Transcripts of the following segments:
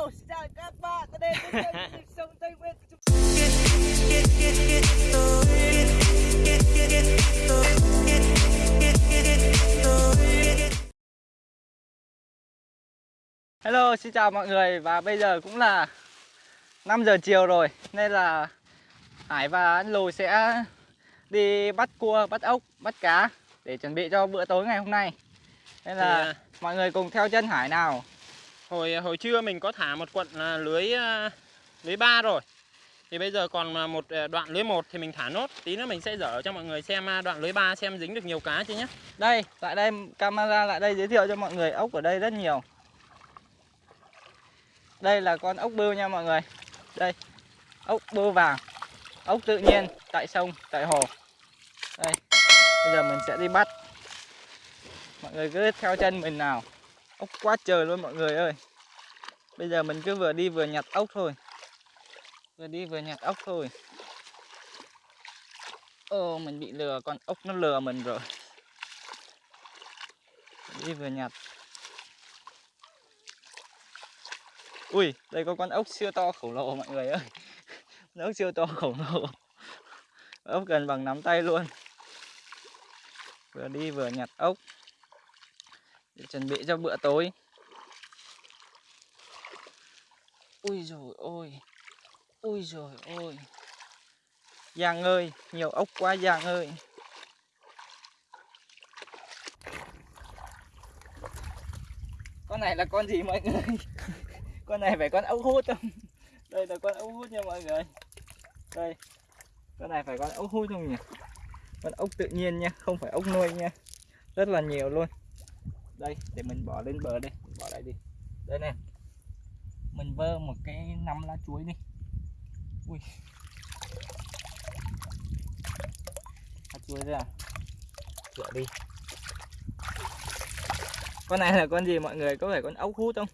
Hello, xin chào các bạn. Tới đây kênh Nhịp Sống Tây Nguyên Hello, xin chào mọi người và bây giờ cũng là 5 giờ chiều rồi nên là Hải và anh Lù sẽ đi bắt cua, bắt ốc, bắt cá để chuẩn bị cho bữa tối ngày hôm nay. Nên là Thì, à, mọi người cùng theo chân Hải nào hồi hồi trưa mình có thả một quận à, lưới à, lưới ba rồi thì bây giờ còn à, một đoạn lưới một thì mình thả nốt tí nữa mình sẽ dở cho mọi người xem đoạn lưới ba xem dính được nhiều cá chưa nhé Đây, lại đây camera lại đây giới thiệu cho mọi người ốc ở đây rất nhiều. Đây là con ốc bươu nha mọi người. Đây, ốc bươu vàng. Ốc tự nhiên tại sông, tại hồ. Đây, bây giờ mình sẽ đi bắt. Mọi người cứ theo chân mình nào. Ốc quá trời luôn mọi người ơi. Bây giờ mình cứ vừa đi vừa nhặt ốc thôi. Vừa đi vừa nhặt ốc thôi. Ô, mình bị lừa, con ốc nó lừa mình rồi. Đi vừa nhặt. Ui đây có con ốc siêu to khổng lồ mọi người ơi. Con ốc siêu to khổng lồ. Ốc gần bằng nắm tay luôn. Vừa đi vừa nhặt ốc. Để chuẩn bị cho bữa tối. Ui rồi ôi ui rồi ôi. Giang ơi nhiều ốc quá Giang ơi. Con này là con gì mọi người? Con này phải con ốc hút không? Đây là con ốc hút nha mọi người. Đây con này phải con ốc hút không nhỉ? Con ốc tự nhiên nha không phải ốc nuôi nha. Rất là nhiều luôn. Đây để mình bỏ lên bờ đây bỏ lại đi. Đây nè mình vơ một cái năm lá chuối đi. Ui. Lá chuối ra rửa đi. Con này là con gì mọi người? Có phải con ốc hút không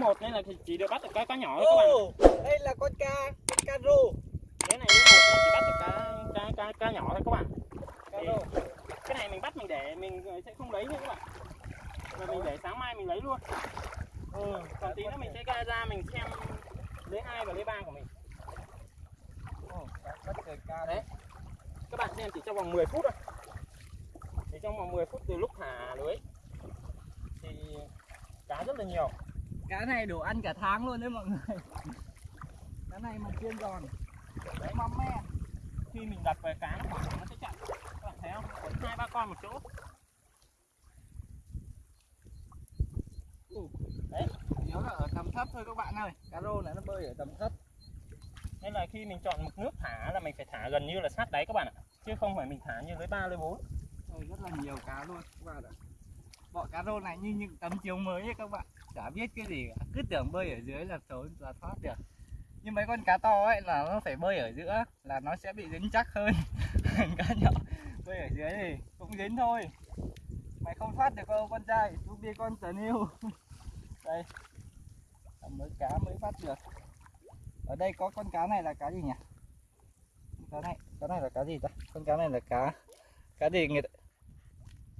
một nên là chỉ được bắt được cá cá nhỏ thôi các bạn. Đây là con ca, con ca rô. lưới này chỉ bắt được cá cá cá, cá nhỏ thôi các bạn. Rô. cái này mình bắt mình để mình sẽ không lấy nữa các bạn. Mà mình để sáng mai mình lấy luôn. Ừ, còn tí nữa mình sẽ ra ra mình xem lưới hai và lưới ba của mình. Bắt trời ca đấy. Các bạn xem chỉ trong vòng 10 phút thôi. Thì trong vòng 10 phút từ lúc thả lưới thì cá rất là nhiều cá này đủ ăn cả tháng luôn đấy mọi người. Mà chiên giòn. Đấy mắm me. Khi mình đặt về cá nó khoảng nó sẽ chặn. Các bạn thấy không? Còn hai ba con một chỗ. Đấy, Nhớ là ở tầm thấp thôi các bạn ơi. Cá rô này nó bơi ở tầm thấp. Nên là khi mình chọn mực nước thả là mình phải thả gần như là sát đáy các bạn ạ. Chứ không phải mình thả như lưới ba lưới bốn. Đây rất là nhiều cá luôn các bạn ạ. Bọn cá rô này như những tấm chiếu mới ấy các bạn. Chả biết cái gì cả. Cứ tưởng bơi ở dưới là trốn là thoát được. Nhưng mấy con cá to ấy là nó phải bơi ở giữa Là nó sẽ bị dính chắc hơn. Cá nhỏ bơi ở dưới thì cũng dính thôi. Mày không thoát được đâu con trai. Chú bia con tần yêu. Đây. Mới cá mới bắt được. Ở đây có con cá này là cá gì nhỉ? Cá này, cá này là cá gì ta? Con cá này là cá Cá gì người ta...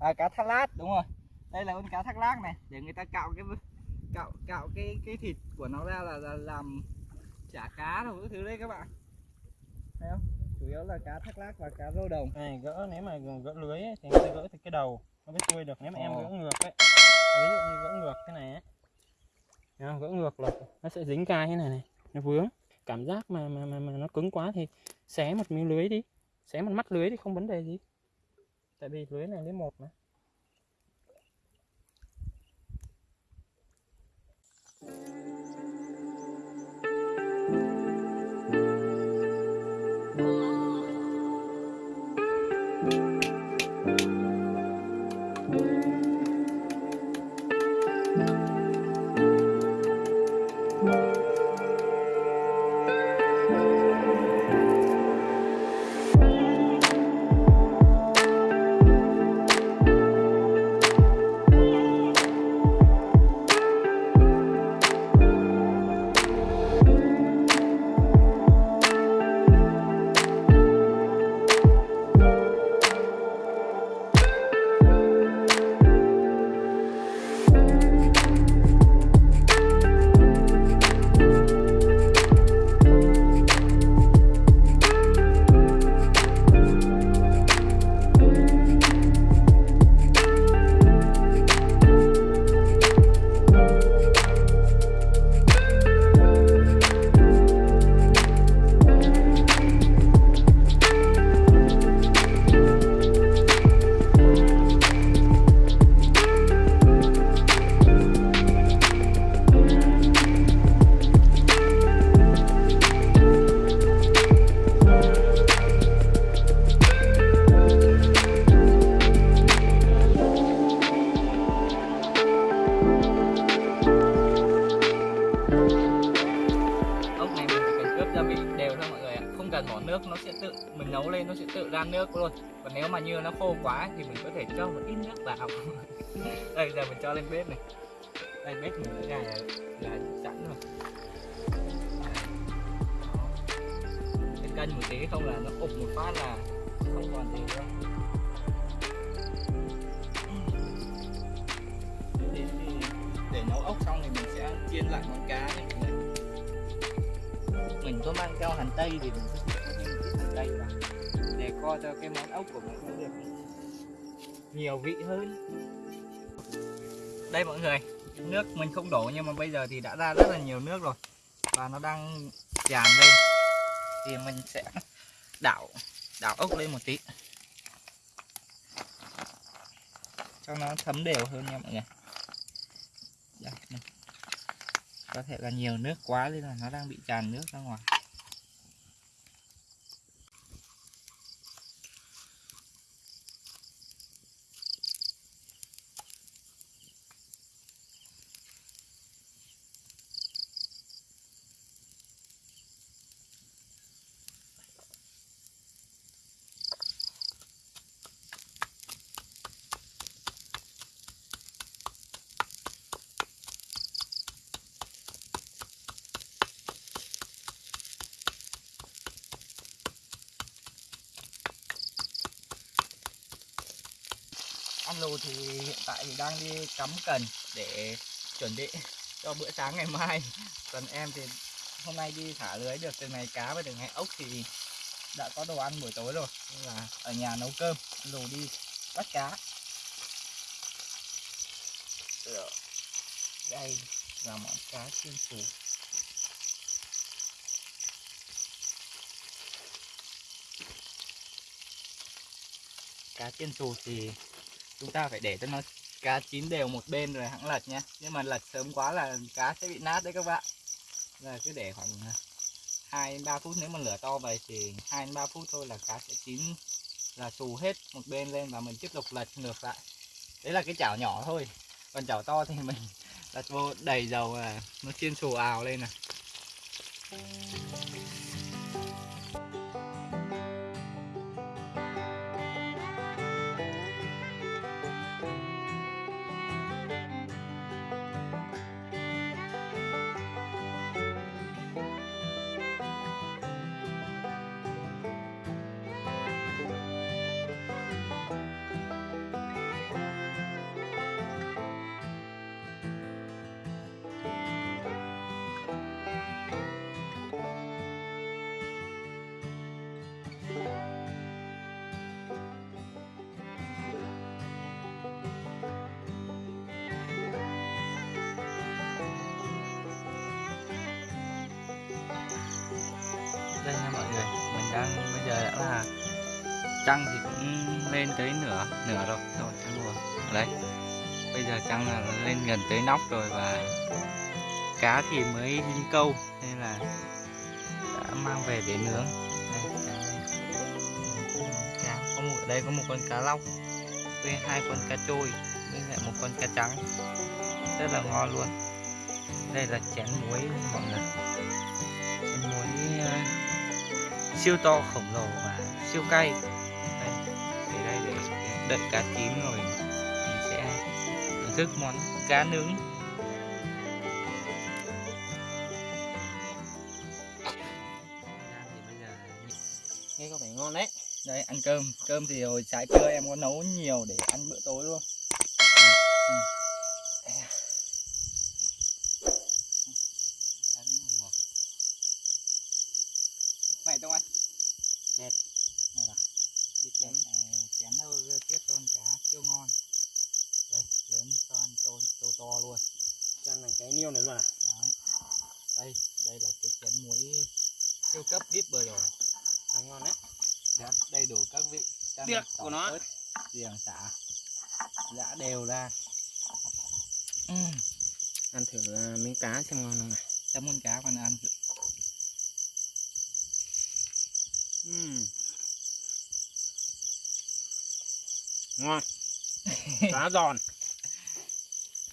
À cá thác lát đúng rồi. Đây là con cá thác lát này. Để người ta cạo cái cạo cạo cái cái thịt của nó ra là, là làm chả cá rồi cái thứ đấy các bạn. Thấy không? Chủ yếu là cá thác lát và cá rô đồng. Này gỡ nếu mà gỡ lưới ấy, thì người ta gỡ từ cái đầu. Nó mới xuôi được nếu mà em Ồ. gỡ ngược ấy. Ví dụ như gỡ ngược thế này ấy. Gỡ ngược là nó sẽ dính cai thế này này nó vướng. Cảm giác mà mà mà, mà nó cứng quá thì xé một miếng lưới đi. Xé một mắt lưới thì không vấn đề gì. Tại vì lưới này lưới một mà bỏ nước nó sẽ tự mình nấu lên nó sẽ tự ra nước luôn. Còn nếu mà như nó khô quá thì mình có thể cho một ít nước vào. Đây giờ mình cho lên bếp này. Đây bếp mình đã là, là sẵn rồi. Cái cân một tí không là nó ụp một phát là không còn gì nữa. Để, để, để nấu ốc xong thì mình sẽ chiên lại món cá này. Mình có mang theo hành tây thì mình đây thể để co cho cái món ốc của mình nó được. Nhiều vị hơn. Đây mọi người nước mình không đổ nhưng mà bây giờ thì đã ra rất là nhiều nước rồi. Và nó đang tràn lên. Thì mình sẽ đảo đảo ốc lên một tí. Cho nó thấm đều hơn nha mọi người. Đây, có thể là nhiều nước quá nên là nó đang bị tràn nước ra ngoài. lô thì hiện tại thì đang đi cắm cần để chuẩn bị cho bữa sáng ngày mai. Còn em thì hôm nay đi thả lưới được từ ngày cá và từ ngày ốc thì đã có đồ ăn buổi tối rồi. Nên là ở nhà nấu cơm, lù đi bắt cá. Đây là món cá chiên xù. Cá chiên xù thì chúng ta phải để cho nó cá chín đều một bên rồi hãng lật nhé nhưng mà lật sớm quá là cá sẽ bị nát đấy các bạn. Là cứ để khoảng à, hai ba phút. Nếu mà lửa to vậy thì hai ba phút thôi là cá sẽ chín là xù hết một bên lên và mình tiếp tục lật ngược lại. Đấy là cái chảo nhỏ thôi. Còn chảo to thì mình đặt vô đầy dầu là nó chiên xù ào lên này đang bây giờ đã là trăng thì cũng lên tới nửa nửa rồi. Rồi trăng mùa đấy. Bây giờ trăng là lên gần tới nóc rồi và cá thì mới đi câu nên là đã mang về để nướng. Đây, cá, cá. có một ở đây có một con cá lóc với hai con cá trôi với lại một con cá trắng. Rất là ngon luôn. Đây là chén muối mọi người. Chén muối uh, siêu to khổng lồ và siêu cay. Đây, để đây để đợi cá chín rồi mình sẽ thưởng thức món cá nướng. Nghe có vẻ ngon đấy. Đây ăn cơm. Cơm thì hồi sáng trưa em có nấu nhiều để ăn bữa tối luôn. Ừ. Cá nướng ngọt. mày tông anh Mệt. này là đi chén chén đâu tiếp con cá siêu ngon đây lớn cho ăn tôn to to luôn cho ăn cái niêu này luôn à Đấy. đây đây là cái chén muối siêu cấp vip vừa rồi ăn ngon đấy Đấy, đầy đủ các vị tỏi, của nó. ớt, xả? Giã đều ra. Uhm. ăn thử uh, miếng cá xem ngon không này chấm con cá còn ăn. Uhm. ngon. Cá giòn.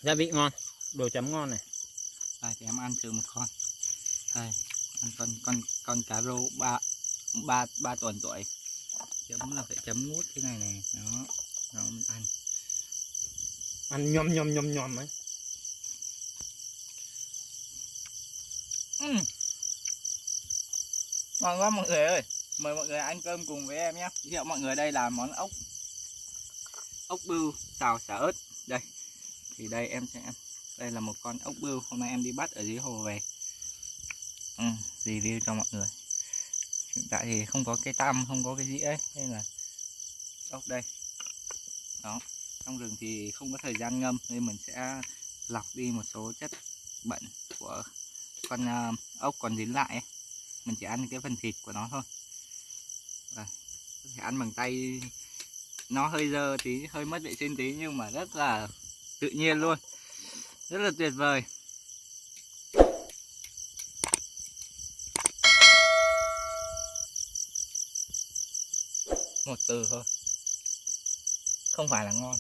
Gia vị ngon. Đồ chấm ngon này. Đây thì em ăn thử một con. Đây ăn con con con cá rô ba ba ba tuần tuổi. Chấm là phải chấm mút thế này này đó đó mình ăn. Ăn nhom nhom nhom nhom ấy. Ngon quá mọi người ơi. Mời mọi người ăn cơm cùng với em nhé. Giới thiệu mọi người đây là món ốc ốc bươu xào xả ớt. Đây thì đây em sẽ đây là một con ốc bươu hôm nay em đi bắt ở dưới hồ về. Ừ, review cho mọi người hiện tại thì không có cái tăm không có cái dĩa ấy nên là ốc đây. Đó trong rừng thì không có thời gian ngâm nên mình sẽ lọc đi một số chất bẩn của con à, ốc còn dính lại ấy. mình chỉ ăn cái phần thịt của nó thôi. Đây, có thể ăn bằng tay. Nó hơi dơ tí hơi mất vệ sinh tí nhưng mà rất là tự nhiên luôn. Rất là tuyệt vời. Một từ thôi. Không phải là ngon.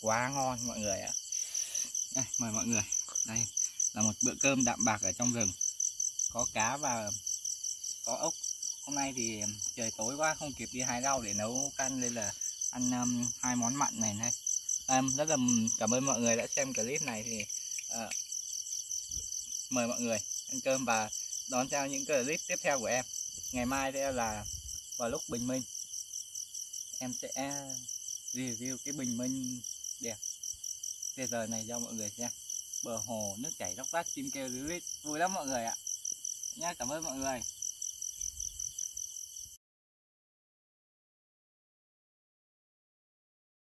Quá ngon mọi người ạ. Đây, mời mọi người. Đây là một bữa cơm đạm bạc ở trong rừng. Có cá và có ốc. Hôm nay thì trời tối quá không kịp đi hái rau để nấu canh nên là ăn um, hai món mặn này này. Em rất là cảm ơn mọi người đã xem clip này thì uh, mời mọi người ăn cơm và đón theo những clip tiếp theo của em. Ngày mai đây là vào lúc bình minh. Em sẽ review cái bình minh đẹp. Bây giờ này cho mọi người xem. Bờ hồ nước chảy róc rách, chim kêu ríu rít. Vui lắm mọi người ạ. Nhá, cảm ơn mọi người.